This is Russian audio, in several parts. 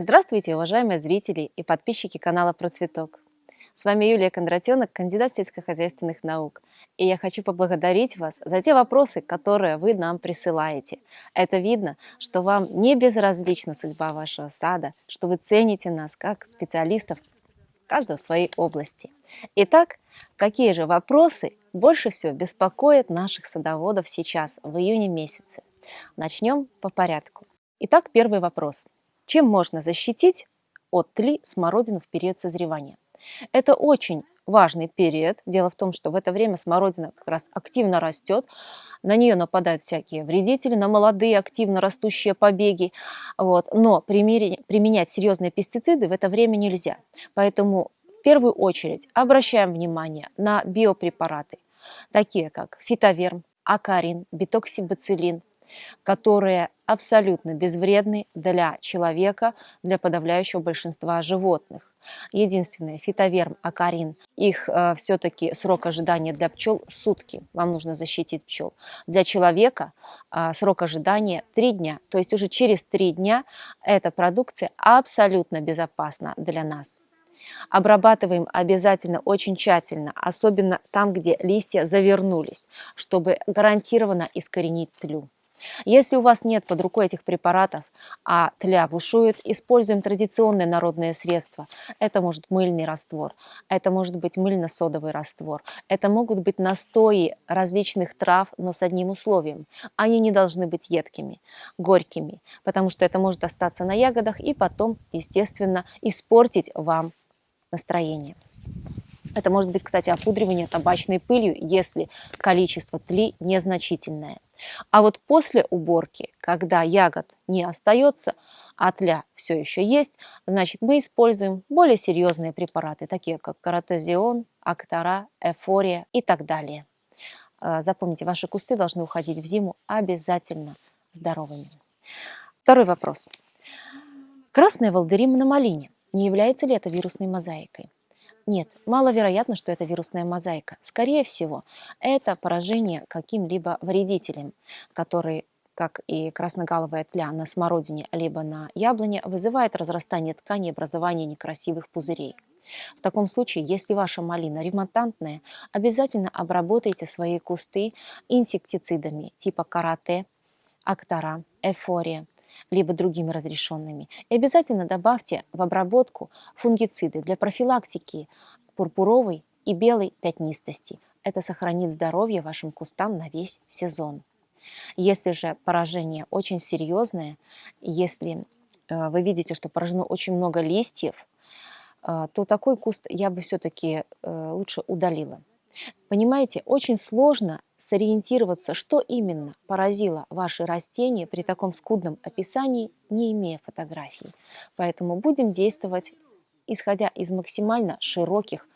Здравствуйте, уважаемые зрители и подписчики канала Процветок. С вами Юлия Кондратенок, кандидат сельскохозяйственных наук. И я хочу поблагодарить вас за те вопросы, которые вы нам присылаете. Это видно, что вам не безразлична судьба вашего сада, что вы цените нас как специалистов каждого в своей области. Итак, какие же вопросы больше всего беспокоят наших садоводов сейчас, в июне месяце? Начнем по порядку. Итак, первый вопрос. Чем можно защитить от тли смородину в период созревания? Это очень важный период. Дело в том, что в это время смородина как раз активно растет, на нее нападают всякие вредители, на молодые активно растущие побеги. Вот. Но применять серьезные пестициды в это время нельзя. Поэтому в первую очередь обращаем внимание на биопрепараты, такие как фитоверм, акарин, битоксибацилин, которые абсолютно безвредны для человека, для подавляющего большинства животных. Единственное, фитоверм, акарин, их э, все-таки срок ожидания для пчел сутки, вам нужно защитить пчел. Для человека э, срок ожидания 3 дня, то есть уже через 3 дня эта продукция абсолютно безопасна для нас. Обрабатываем обязательно очень тщательно, особенно там, где листья завернулись, чтобы гарантированно искоренить тлю. Если у вас нет под рукой этих препаратов, а тля бушует, используем традиционные народные средства. Это может мыльный раствор, это может быть мыльно-содовый раствор, это могут быть настои различных трав, но с одним условием. Они не должны быть едкими, горькими, потому что это может остаться на ягодах и потом, естественно, испортить вам настроение. Это может быть, кстати, опудривание табачной пылью, если количество тли незначительное. А вот после уборки, когда ягод не остается, а тля все еще есть, значит мы используем более серьезные препараты, такие как каротезион, актора, эфория и так далее. А, запомните, ваши кусты должны уходить в зиму обязательно здоровыми. Второй вопрос. Красная волдырим на малине. Не является ли это вирусной мозаикой? Нет, маловероятно, что это вирусная мозаика. Скорее всего, это поражение каким-либо вредителем, который как и красногаловая тля на смородине либо на яблоне, вызывает разрастание ткани и образование некрасивых пузырей. В таком случае, если ваша малина ремонтантная, обязательно обработайте свои кусты инсектицидами типа карате, актора, эфория – либо другими разрешенными. И обязательно добавьте в обработку фунгициды для профилактики пурпуровой и белой пятнистости. Это сохранит здоровье вашим кустам на весь сезон. Если же поражение очень серьезное, если э, вы видите, что поражено очень много листьев, э, то такой куст я бы все-таки э, лучше удалила. Понимаете, очень сложно сориентироваться, что именно поразило ваши растения при таком скудном описании, не имея фотографий. Поэтому будем действовать, исходя из максимально широких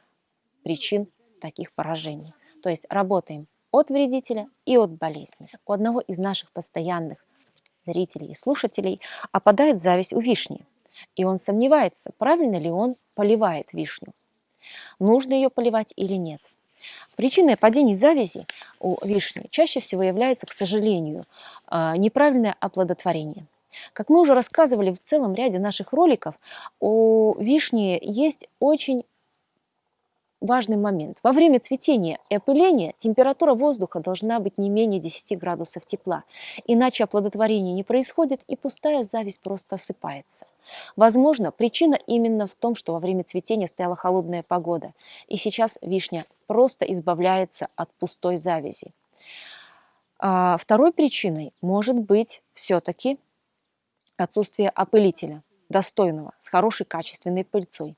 причин таких поражений. То есть работаем от вредителя и от болезни. У одного из наших постоянных зрителей и слушателей опадает зависть у вишни. И он сомневается, правильно ли он поливает вишню. Нужно ее поливать или нет. Причиной падения завязи у вишни чаще всего является, к сожалению, а, неправильное оплодотворение. Как мы уже рассказывали в целом ряде наших роликов, у вишни есть очень важный момент. Во время цветения и опыления температура воздуха должна быть не менее 10 градусов тепла, иначе оплодотворение не происходит и пустая зависть просто осыпается. Возможно, причина именно в том, что во время цветения стояла холодная погода, и сейчас вишня просто избавляется от пустой завязи. А второй причиной может быть все-таки отсутствие опылителя, достойного, с хорошей качественной пыльцой.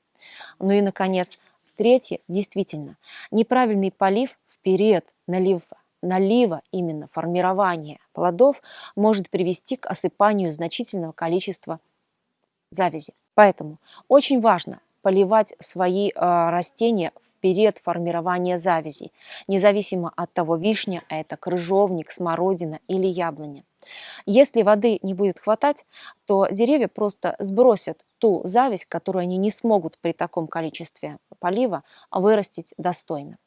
Ну и, наконец, Третье, действительно, неправильный полив в период налива, именно формирования плодов может привести к осыпанию значительного количества завязи. Поэтому очень важно поливать свои э, растения в период формирования завязи, независимо от того, вишня это крыжовник, смородина или яблоня. Если воды не будет хватать, то деревья просто сбросят ту зависть, которую они не смогут при таком количестве полива вырастить достойно.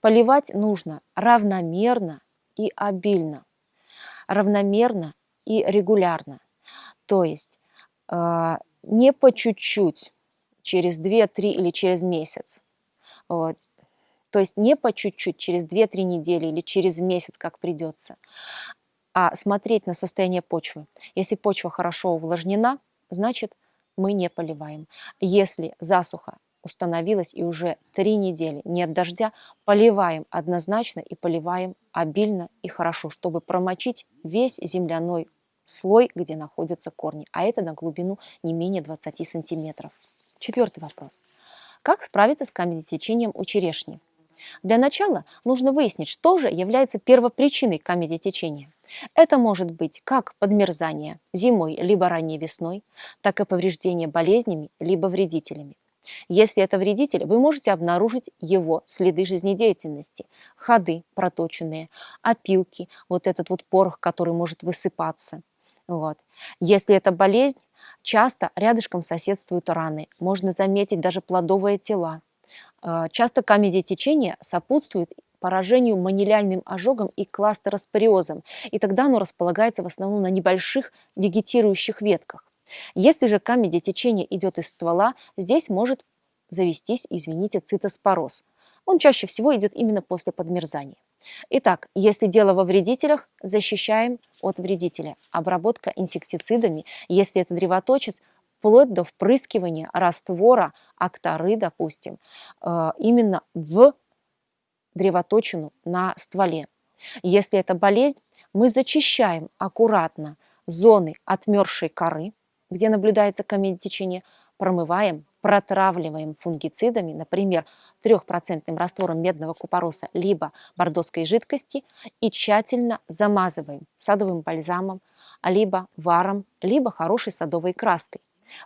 Поливать нужно равномерно и обильно, равномерно и регулярно. То есть э, не по чуть-чуть, через 2-3 или через месяц. Вот. То есть не по чуть-чуть, через 2-3 недели или через месяц, как придется, а смотреть на состояние почвы. Если почва хорошо увлажнена, значит мы не поливаем. Если засуха установилась и уже три недели нет дождя, поливаем однозначно и поливаем обильно и хорошо, чтобы промочить весь земляной слой, где находятся корни, а это на глубину не менее 20 сантиметров. Четвертый вопрос. Как справиться с камедитечением у черешни? Для начала нужно выяснить, что же является первопричиной камедитечения. Это может быть как подмерзание зимой либо ранней весной, так и повреждение болезнями либо вредителями. Если это вредитель, вы можете обнаружить его следы жизнедеятельности, ходы проточенные, опилки, вот этот вот порох, который может высыпаться. Вот. Если это болезнь, часто рядышком соседствуют раны, можно заметить даже плодовые тела. Э, часто камедиотечение сопутствует поражению манилиальным ожогом и кластероспориозом, и тогда оно располагается в основном на небольших вегетирующих ветках. Если же камедиотечение идет из ствола, здесь может завестись, извините, цитоспороз. Он чаще всего идет именно после подмерзания. Итак, если дело во вредителях, защищаем от вредителя. Обработка инсектицидами, если это древоточец, вплоть до впрыскивания раствора акторы, допустим, э, именно в древоточину на стволе. Если это болезнь, мы зачищаем аккуратно зоны отмершей коры, где наблюдается камедотечение, промываем, протравливаем фунгицидами, например, 3% раствором медного купороса либо бордоской жидкости и тщательно замазываем садовым бальзамом, либо варом, либо хорошей садовой краской.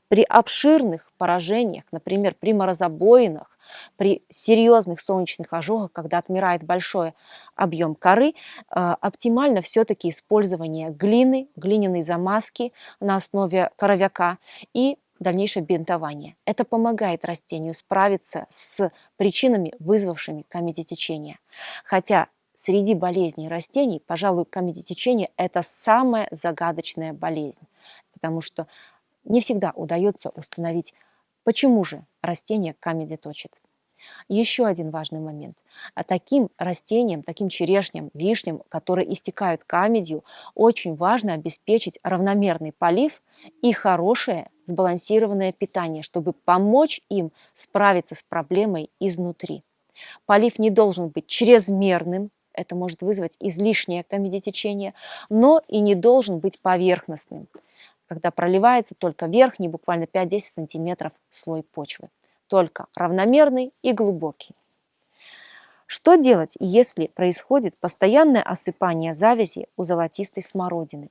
При обширных поражениях, например, при морозобоинах, при серьезных солнечных ожогах, когда отмирает большой объем коры, э, оптимально все-таки использование глины, глиняной замазки на основе коровяка и дальнейшее бинтование. Это помогает растению справиться с причинами, вызвавшими камедитечение. Хотя среди болезней растений, пожалуй, камедитечение – это самая загадочная болезнь, потому что не всегда удается установить Почему же растение камеди точит? Еще один важный момент. А таким растениям, таким черешням, вишням, которые истекают камедью, очень важно обеспечить равномерный полив и хорошее сбалансированное питание, чтобы помочь им справиться с проблемой изнутри. Полив не должен быть чрезмерным, это может вызвать излишнее камедитечение, но и не должен быть поверхностным когда проливается только верхний, буквально 5-10 сантиметров слой почвы. Только равномерный и глубокий. Что делать, если происходит постоянное осыпание завязи у золотистой смородины?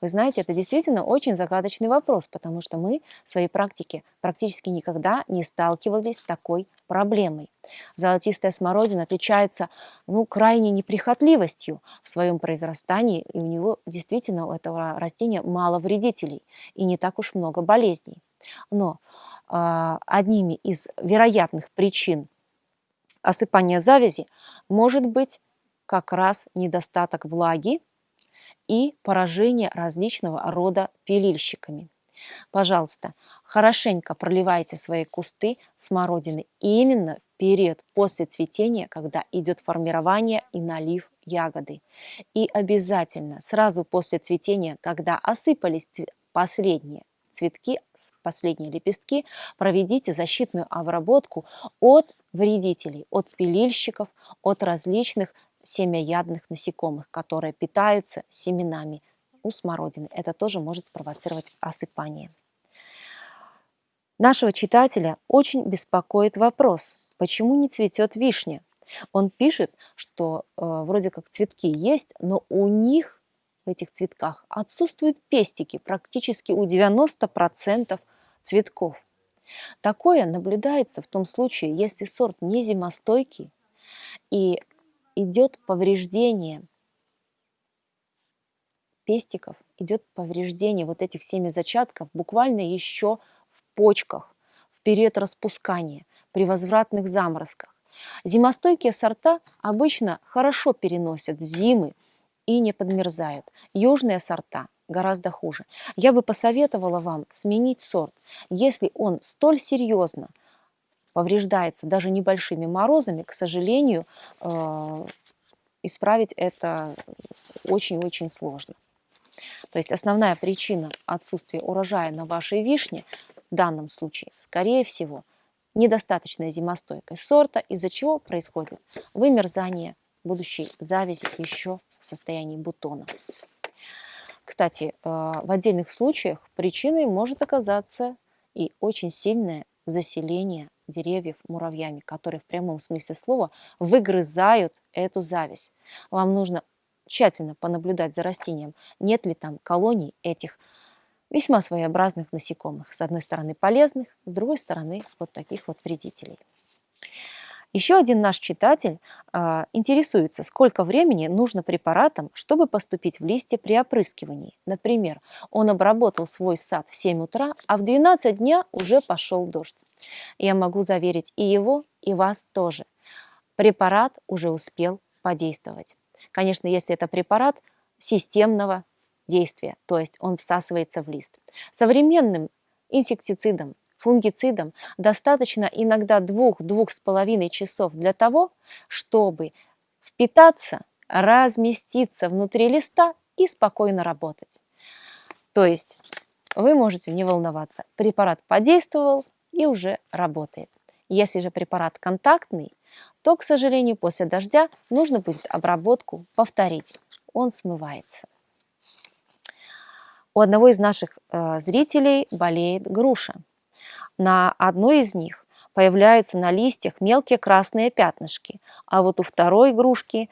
Вы знаете, это действительно очень загадочный вопрос, потому что мы в своей практике практически никогда не сталкивались с такой проблемой. Золотистая смородина отличается ну, крайней неприхотливостью в своем произрастании, и у него действительно у этого растения мало вредителей и не так уж много болезней. Но э, одними из вероятных причин осыпания завязи может быть как раз недостаток влаги и поражение различного рода пилильщиками. Пожалуйста, хорошенько проливайте свои кусты смородины именно в период после цветения, когда идет формирование и налив ягоды. И обязательно сразу после цветения, когда осыпались последние цветки, последние лепестки, проведите защитную обработку от вредителей, от пилильщиков, от различных семяядных насекомых, которые питаются семенами у смородины. Это тоже может спровоцировать осыпание. Нашего читателя очень беспокоит вопрос, почему не цветет вишня? Он пишет, что э, вроде как цветки есть, но у них в этих цветках отсутствуют пестики практически у 90% цветков. Такое наблюдается в том случае, если сорт не зимостойкий и идет повреждение пестиков, идет повреждение вот этих семязачатков буквально еще в почках, в период распускания, при возвратных заморозках. Зимостойкие сорта обычно хорошо переносят зимы и не подмерзают. Южные сорта гораздо хуже. Я бы посоветовала вам сменить сорт, если он столь серьезно повреждается даже небольшими морозами, к сожалению, э, исправить это очень-очень сложно. То есть основная причина отсутствия урожая на вашей вишне в данном случае, скорее всего, недостаточная зимостойкость сорта, из-за чего происходит вымерзание будущей завязи еще в состоянии бутона. Кстати, э, в отдельных случаях причиной может оказаться и очень сильное заселение деревьев муравьями, которые в прямом смысле слова выгрызают эту зависть. Вам нужно тщательно понаблюдать за растением, нет ли там колоний этих весьма своеобразных насекомых. С одной стороны полезных, с другой стороны вот таких вот вредителей. Еще один наш читатель э, интересуется, сколько времени нужно препаратам, чтобы поступить в листья при опрыскивании. Например, он обработал свой сад в 7 утра, а в 12 дня уже пошел дождь. Я могу заверить и его, и вас тоже. Препарат уже успел подействовать. Конечно, если это препарат системного действия, то есть он всасывается в лист. Современным инсектицидом, фунгицидом достаточно иногда двух-двух с половиной часов для того, чтобы впитаться, разместиться внутри листа и спокойно работать. То есть вы можете не волноваться. Препарат подействовал и уже работает. Если же препарат контактный, то, к сожалению, после дождя нужно будет обработку повторить. Он смывается. У одного из наших э, зрителей болеет груша. На одной из них появляются на листьях мелкие красные пятнышки, а вот у второй игрушки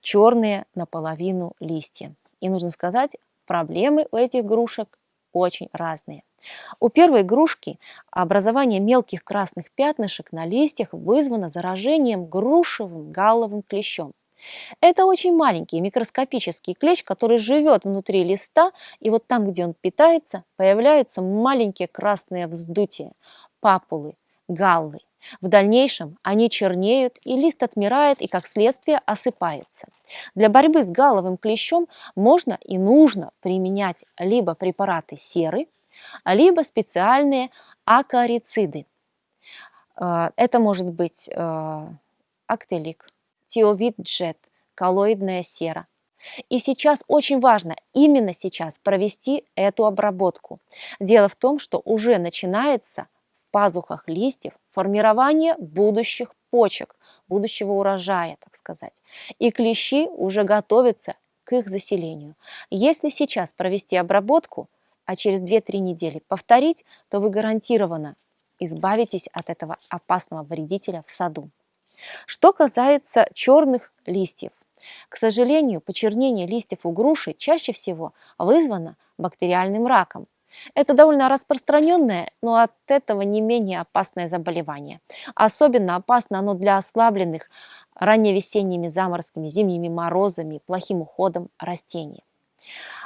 черные наполовину листья. И нужно сказать, проблемы у этих грушек очень разные. У первой игрушки образование мелких красных пятнышек на листьях вызвано заражением грушевым галловым клещом. Это очень маленький микроскопический клещ, который живет внутри листа, и вот там, где он питается, появляются маленькие красные вздутия, папулы, галлы. В дальнейшем они чернеют, и лист отмирает и, как следствие, осыпается. Для борьбы с галловым клещом можно и нужно применять либо препараты серы, либо специальные акарициды. Э, это может быть э, актелик, тиовид-джет, коллоидная сера. И сейчас очень важно именно сейчас провести эту обработку. Дело в том, что уже начинается в пазухах листьев формирование будущих почек, будущего урожая, так сказать. И клещи уже готовятся к их заселению. Если сейчас провести обработку, а через 2-3 недели повторить, то вы гарантированно избавитесь от этого опасного вредителя в саду. Что касается черных листьев, к сожалению, почернение листьев у груши чаще всего вызвано бактериальным раком. Это довольно распространенное, но от этого не менее опасное заболевание. Особенно опасно оно для ослабленных ранневесенними заморозками, зимними морозами, плохим уходом растений.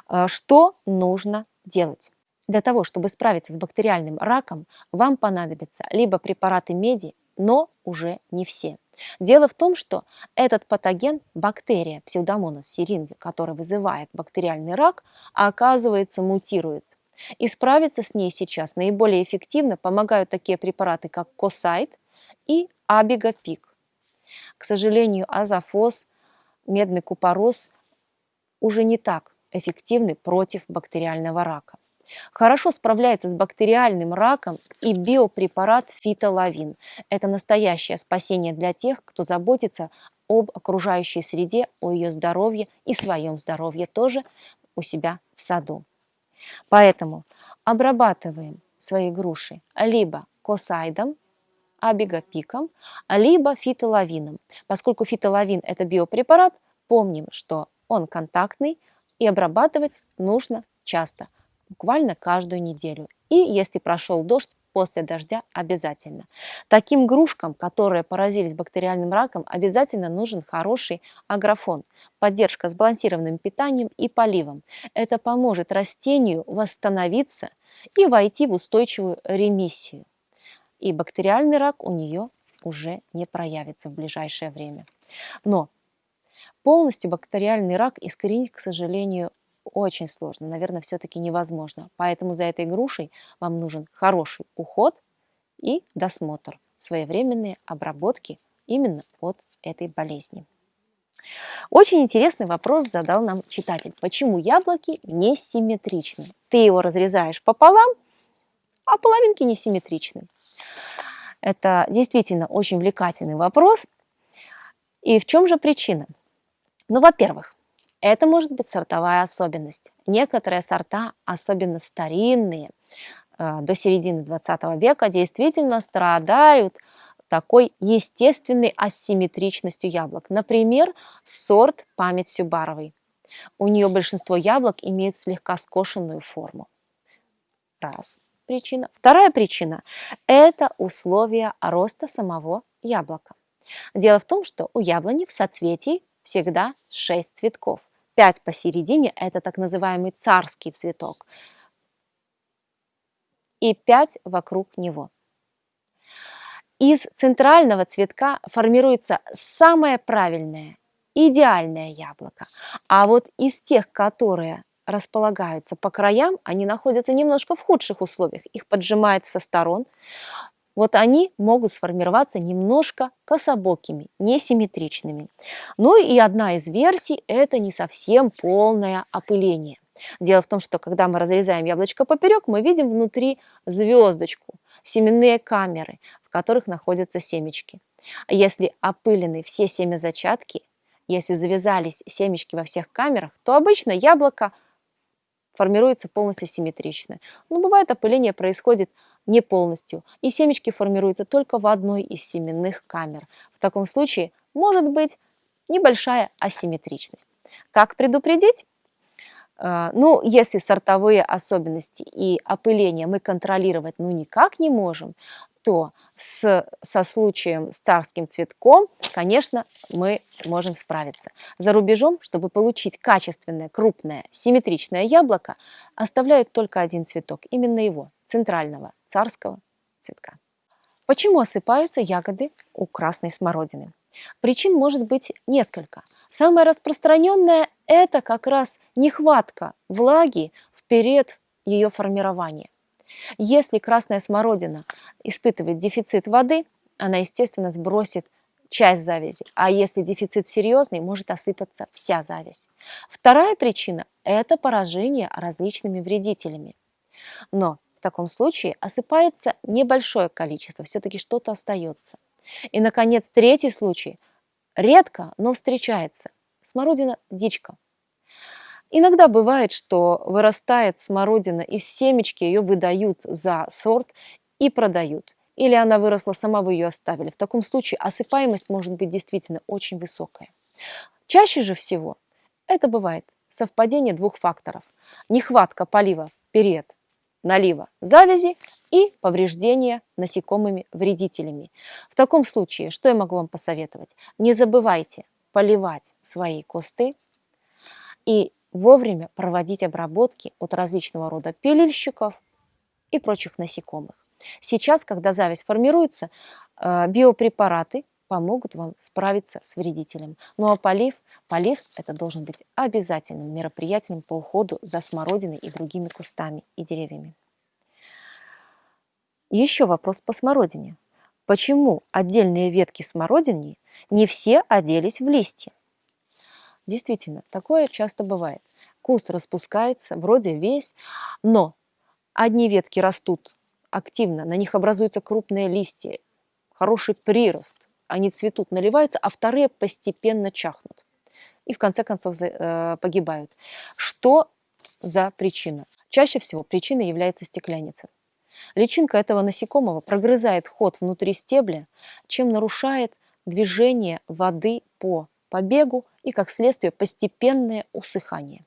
Э, что нужно делать? Для того, чтобы справиться с бактериальным раком, вам понадобятся либо препараты меди, но уже не все. Дело в том, что этот патоген, бактерия псевдомонас сиринги, который вызывает бактериальный рак, оказывается мутирует. И справиться с ней сейчас наиболее эффективно помогают такие препараты, как Косайт и Абигапик. К сожалению, азофос, медный купорос уже не так эффективны против бактериального рака. Хорошо справляется с бактериальным раком и биопрепарат фитолавин. Это настоящее спасение для тех, кто заботится об окружающей среде, о ее здоровье и своем здоровье тоже у себя в саду. Поэтому обрабатываем свои груши либо косайдом, абигопиком, либо фитолавином. Поскольку фитолавин – это биопрепарат, помним, что он контактный, и обрабатывать нужно часто, буквально каждую неделю. И если прошел дождь, после дождя обязательно. Таким грушкам, которые поразились бактериальным раком, обязательно нужен хороший агрофон, поддержка сбалансированным питанием и поливом. Это поможет растению восстановиться и войти в устойчивую ремиссию. И бактериальный рак у нее уже не проявится в ближайшее время. Но полностью бактериальный рак искоренить, к сожалению, очень сложно, наверное, все-таки невозможно. Поэтому за этой грушей вам нужен хороший уход и досмотр, своевременные обработки именно от этой болезни. Очень интересный вопрос задал нам читатель. Почему яблоки несимметричны? Ты его разрезаешь пополам, а половинки несимметричны. Это действительно очень увлекательный вопрос. И в чем же причина? Ну, во-первых, это может быть сортовая особенность. Некоторые сорта, особенно старинные, э, до середины 20 века, действительно страдают такой естественной асимметричностью яблок. Например, сорт «Память Сюбаровой». У нее большинство яблок имеют слегка скошенную форму. Раз причина. Вторая причина – это условия роста самого яблока. Дело в том, что у яблони в соцветии всегда 6 цветков. 5 посередине – это так называемый царский цветок. И 5 вокруг него. Из центрального цветка формируется самое правильное, идеальное яблоко. А вот из тех, которые располагаются по краям, они находятся немножко в худших условиях. Их поджимает со сторон. Вот они могут сформироваться немножко кособокими, несимметричными. Ну и одна из версий – это не совсем полное опыление. Дело в том, что когда мы разрезаем яблочко поперек, мы видим внутри звездочку, семенные камеры, в которых находятся семечки. Если опылены все семязачатки, если завязались семечки во всех камерах, то обычно яблоко формируется полностью симметрично. Но бывает опыление происходит не полностью, и семечки формируются только в одной из семенных камер. В таком случае может быть небольшая асимметричность. Как предупредить? А, ну, если сортовые особенности и опыление мы контролировать ну никак не можем, то с, со случаем с царским цветком, конечно, мы можем справиться. За рубежом, чтобы получить качественное, крупное, симметричное яблоко, оставляют только один цветок, именно его, центрального царского цветка. Почему осыпаются ягоды у красной смородины? Причин может быть несколько. Самое распространенное – это как раз нехватка влаги в период ее формирования. Если красная смородина испытывает дефицит воды, она, естественно, сбросит часть завязи, а если дефицит серьезный, может осыпаться вся завязь. Вторая причина – это поражение различными вредителями. Но в таком случае осыпается небольшое количество, все-таки что-то остается. И, наконец, третий случай. Редко, но встречается. Смородина – дичка. Иногда бывает, что вырастает смородина из семечки, ее выдают за сорт и продают. Или она выросла сама, вы ее оставили. В таком случае осыпаемость может быть действительно очень высокая. Чаще же всего это бывает совпадение двух факторов. Нехватка полива в налива завязи и повреждения насекомыми вредителями. В таком случае, что я могу вам посоветовать? Не забывайте поливать свои кусты и вовремя проводить обработки от различного рода пилильщиков и прочих насекомых. Сейчас, когда зависть формируется, э, биопрепараты помогут вам справиться с вредителем. Ну а полив, полив это должен быть обязательным мероприятием по уходу за смородиной и другими кустами и деревьями. Еще вопрос по смородине. Почему отдельные ветки смородины не все оделись в листья? Действительно, такое часто бывает. Куст распускается, вроде весь, но одни ветки растут активно, на них образуются крупные листья, хороший прирост, они цветут, наливаются, а вторые постепенно чахнут и в конце концов э, погибают. Что за причина? Чаще всего причиной является стекляница. Личинка этого насекомого прогрызает ход внутри стебля, чем нарушает движение воды по побегу и, как следствие, постепенное усыхание.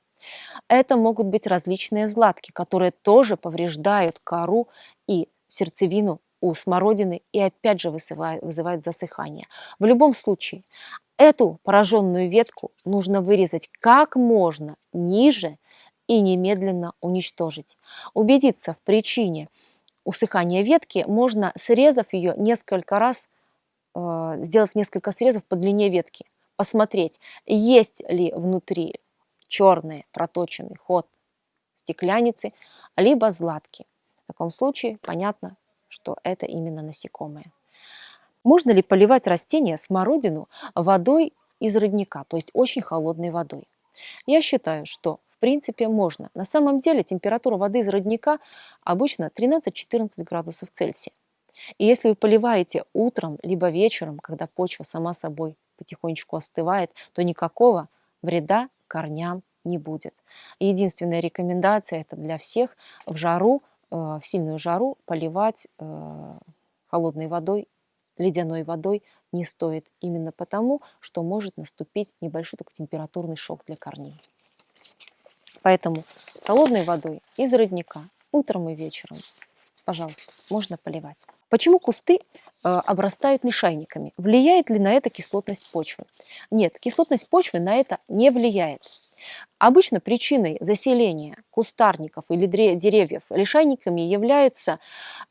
Это могут быть различные златки, которые тоже повреждают кору и сердцевину у смородины и опять же вызывают, вызывают засыхание. В любом случае, эту пораженную ветку нужно вырезать как можно ниже и немедленно уничтожить. Убедиться в причине усыхания ветки можно, срезав ее несколько раз, э, сделав несколько срезов по длине ветки посмотреть, есть ли внутри черный проточенный ход стекляницы, либо златки. В таком случае понятно, что это именно насекомые. Можно ли поливать растения смородину водой из родника, то есть очень холодной водой? Я считаю, что в принципе можно. На самом деле температура воды из родника обычно 13-14 градусов Цельсия. И если вы поливаете утром либо вечером, когда почва сама собой потихонечку остывает, то никакого вреда корням не будет. Единственная рекомендация это для всех в жару, э, в сильную жару поливать э, холодной водой, ледяной водой не стоит. Именно потому, что может наступить небольшой такой температурный шок для корней. Поэтому холодной водой из родника утром и вечером, пожалуйста, можно поливать. Почему кусты обрастают лишайниками? Влияет ли на это кислотность почвы? Нет, кислотность почвы на это не влияет. Обычно причиной заселения кустарников или деревьев лишайниками является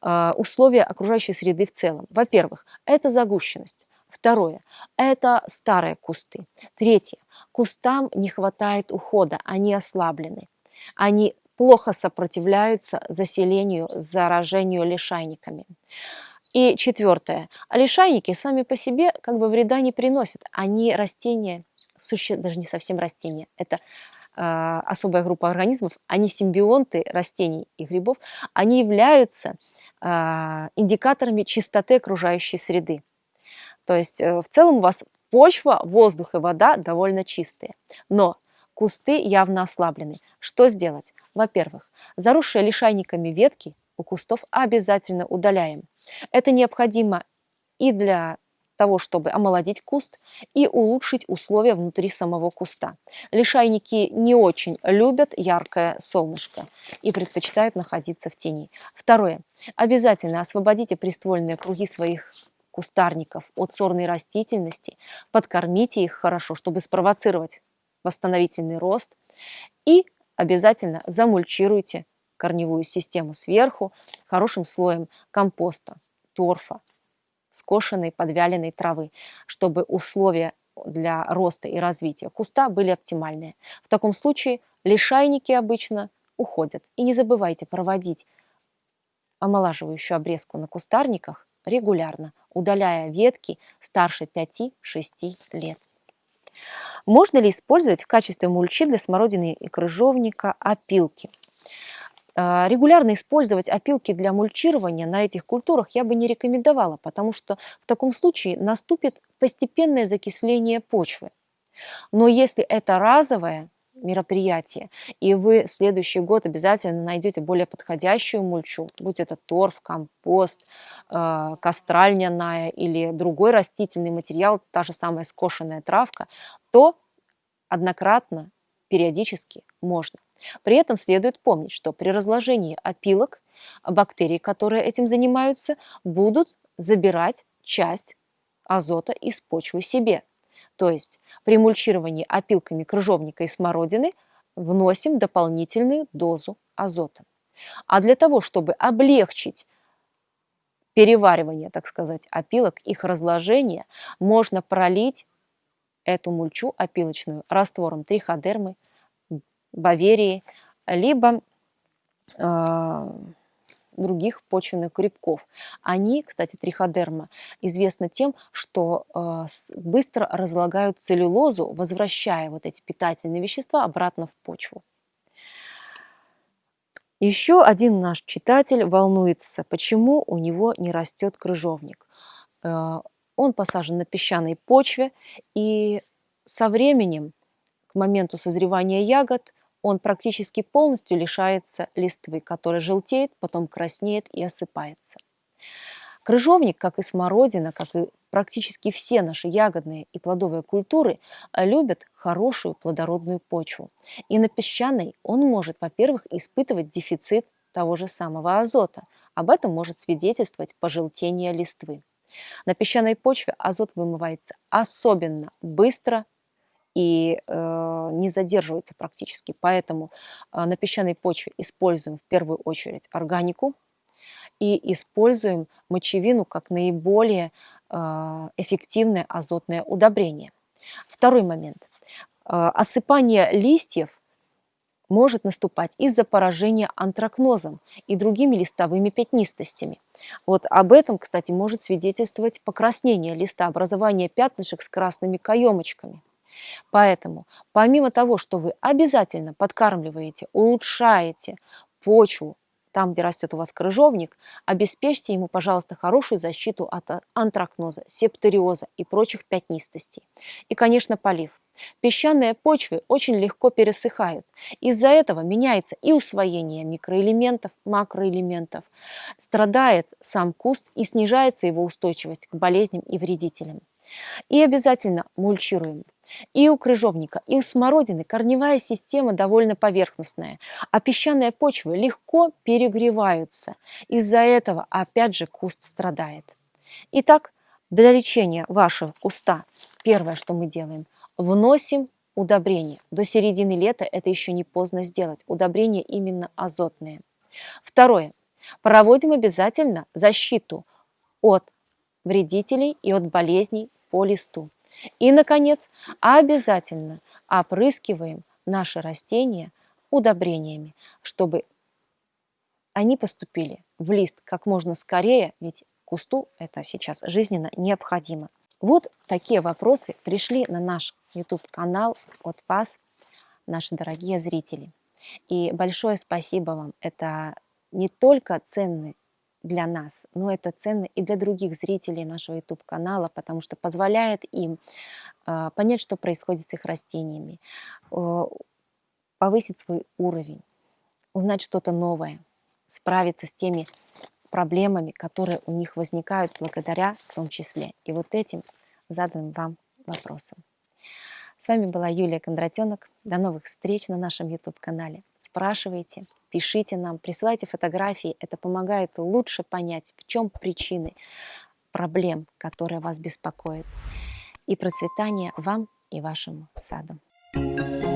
э, условия окружающей среды в целом. Во-первых, это загущенность. Второе – это старые кусты. Третье – кустам не хватает ухода, они ослаблены. Они плохо сопротивляются заселению, заражению лишайниками. И четвертое. Лишайники сами по себе как бы вреда не приносят. Они растения, суще... даже не совсем растения, это э, особая группа организмов, они симбионты растений и грибов, они являются э, индикаторами чистоты окружающей среды. То есть э, в целом у вас почва, воздух и вода довольно чистые. Но кусты явно ослаблены. Что сделать? Во-первых, заросшие лишайниками ветки у кустов обязательно удаляем. Это необходимо и для того, чтобы омолодить куст и улучшить условия внутри самого куста. Лишайники не очень любят яркое солнышко и предпочитают находиться в тени. Второе. Обязательно освободите приствольные круги своих кустарников от сорной растительности, подкормите их хорошо, чтобы спровоцировать восстановительный рост и обязательно замульчируйте корневую систему сверху хорошим слоем компоста, торфа, скошенной подвяленной травы, чтобы условия для роста и развития куста были оптимальные. В таком случае лишайники обычно уходят. И не забывайте проводить омолаживающую обрезку на кустарниках регулярно, удаляя ветки старше 5-6 лет. Можно ли использовать в качестве мульчи для смородины и крыжовника опилки? А, регулярно использовать опилки для мульчирования на этих культурах я бы не рекомендовала, потому что в таком случае наступит постепенное закисление почвы. Но если это разовое мероприятие, и вы в следующий год обязательно найдете более подходящую мульчу, будь это торф, компост, э, или другой растительный материал, та же самая скошенная травка, то однократно, периодически можно. При этом следует помнить, что при разложении опилок бактерии, которые этим занимаются, будут забирать часть азота из почвы себе. То есть при мульчировании опилками крыжовника и смородины вносим дополнительную дозу азота. А для того, чтобы облегчить переваривание, так сказать, опилок, их разложение, можно пролить эту мульчу опилочную раствором триходермы, баверии, либо э, других почвенных грибков. Они, кстати, триходерма, известны тем, что э, быстро разлагают целлюлозу, возвращая вот эти питательные вещества обратно в почву. Еще один наш читатель волнуется, почему у него не растет крыжовник. Э, он посажен на песчаной почве, и со временем, к моменту созревания ягод, он практически полностью лишается листвы, которая желтеет, потом краснеет и осыпается. Крыжовник, как и смородина, как и практически все наши ягодные и плодовые культуры, любят хорошую плодородную почву. И на песчаной он может, во-первых, испытывать дефицит того же самого азота. Об этом может свидетельствовать пожелтение листвы. На песчаной почве азот вымывается особенно быстро и э, не задерживается практически. Поэтому э, на песчаной почве используем в первую очередь органику и используем мочевину как наиболее э, эффективное азотное удобрение. Второй момент. осыпание листьев может наступать из-за поражения антракнозом и другими листовыми пятнистостями. Вот об этом, кстати, может свидетельствовать покраснение листа, образование пятнышек с красными каемочками. Поэтому, помимо того, что вы обязательно подкармливаете, улучшаете почву, там, где растет у вас крыжовник, обеспечьте ему, пожалуйста, хорошую защиту от антракноза, септориоза и прочих пятнистостей. И, конечно, полив. Песчаные почвы очень легко пересыхают. Из-за этого меняется и усвоение микроэлементов, макроэлементов. Страдает сам куст и снижается его устойчивость к болезням и вредителям. И обязательно мульчируем. И у крыжовника, и у смородины корневая система довольно поверхностная, а песчаные почвы легко перегреваются. Из-за этого опять же куст страдает. Итак, для лечения вашего куста первое, что мы делаем, Вносим удобрения. До середины лета это еще не поздно сделать. Удобрения именно азотные. Второе. Проводим обязательно защиту от вредителей и от болезней по листу. И, наконец, обязательно опрыскиваем наши растения удобрениями, чтобы они поступили в лист как можно скорее, ведь кусту это сейчас жизненно необходимо. Вот такие вопросы пришли на наш YouTube-канал от вас, наши дорогие зрители. И большое спасибо вам. Это не только ценный для нас, но это ценно и для других зрителей нашего YouTube-канала, потому что позволяет им э, понять, что происходит с их растениями, э, повысить свой уровень, узнать что-то новое, справиться с теми проблемами, которые у них возникают благодаря в том числе и вот этим заданным вам вопросам. С вами была Юлия Кондратенок. До новых встреч на нашем YouTube-канале. Спрашивайте, пишите нам, присылайте фотографии. Это помогает лучше понять, в чем причины проблем, которые вас беспокоят. И процветания вам и вашим садам. Thank you.